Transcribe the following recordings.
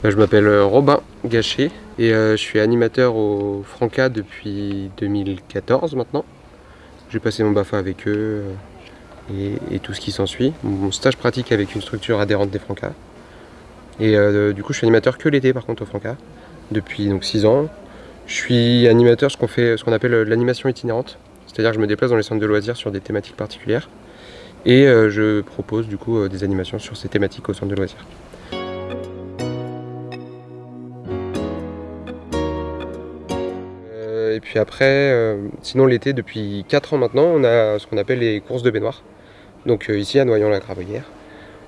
Bah, je m'appelle euh, Robin Gachet et euh, je suis animateur au Franca depuis 2014 maintenant. J'ai passé mon BAFA avec eux euh, et, tout ce qui s'ensuit. Mon stage pratique avec une structure adhérente des Franca. Et du coup je suis animateur que l'été par contre au Franca depuis donc 6 ans. Je suis animateur ce qu'on fait, ce qu'on appelle l'animation itinérante. C'est-à-dire que je me déplace dans les centres de loisirs sur des thématiques particulières et je propose du coup des animations sur ces thématiques au centre de loisirs. Et puis après, euh, sinon l'été, depuis 4 ans maintenant, on a ce qu'on appelle les courses de baignoire. Donc euh, ici à Noyon-la-Gravellière,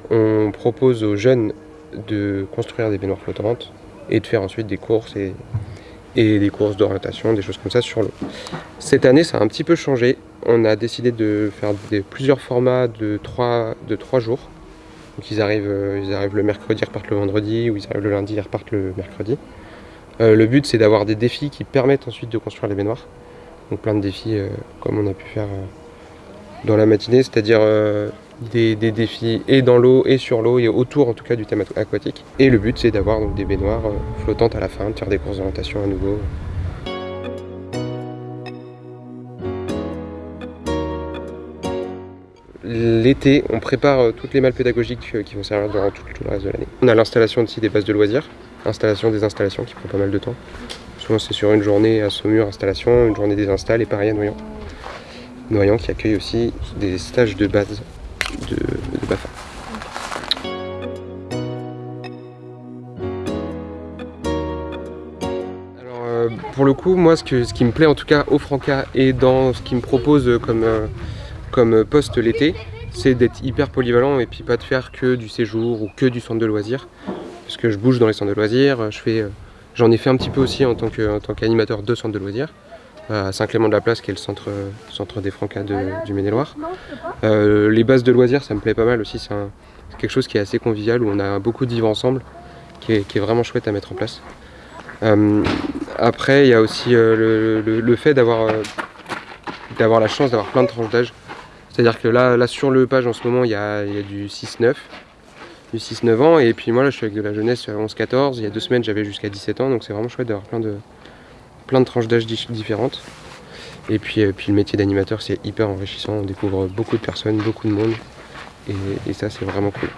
on propose aux jeunes de construire des baignoires flottantes et de faire ensuite des courses et, des courses d'orientation, des choses comme ça sur l'eau. Cette année, ça a un petit peu changé. On a décidé de faire plusieurs formats de 3, de jours. Donc ils arrivent, euh, ils arrivent le mercredi, ils repartent le vendredi, ou ils arrivent le lundi, ils repartent le mercredi. Euh, le but c'est d'avoir des défis qui permettent ensuite de construire les baignoires. Donc plein de défis euh, comme on a pu faire euh, dans la matinée, c'est-à-dire des, défis et dans l'eau et sur l'eau et autour en tout cas du thème aquatique. Et le but c'est d'avoir des baignoires flottantes à la fin, de faire des courses d'orientation à nouveau. L'été, on prépare toutes les malles pédagogiques qui vont servir durant tout, tout le reste de l'année. On a l'installation aussi des bases de loisirs, installation des installations qui prend pas mal de temps. Souvent c'est sur une journée à Saumur installation, une journée des installs et pareil à Noyant. Noyant qui accueille aussi des stages de base de, BAFA. Alors euh, pour le coup, moi ce, qui me plaît en tout cas au Franca et dans ce qui me propose comme, euh, comme poste l'été, c'est d'être hyper polyvalent et puis pas de faire que du séjour ou que du centre de loisirs parce que je bouge dans les centres de loisirs, je fais, euh, j'en ai fait un petit peu aussi en tant qu'animateur de centre de loisirs, euh, à Saint-Clément-de-la-Place qui est le centre, centre des Francas du Maine-et-Loire. Euh, les bases de loisirs ça me plaît pas mal aussi, c'est quelque chose qui est assez convivial où on a beaucoup de vivre ensemble, qui est, vraiment chouette à mettre en place. après il y a aussi le, fait d'avoir la chance d'avoir plein de tranches d'âge. C'est-à-dire que là, là sur le page en ce moment il y a, il y a du 6-9, du 6-9 ans. Et puis moi là je suis avec de la jeunesse 11-14. Il y a deux semaines j'avais jusqu'à 17 ans. Donc c'est vraiment chouette d'avoir plein de, plein de tranches d'âge différentes. Et puis, euh, puis le métier d'animateur c'est hyper enrichissant. On découvre beaucoup de personnes, beaucoup de monde. et ça c'est vraiment cool.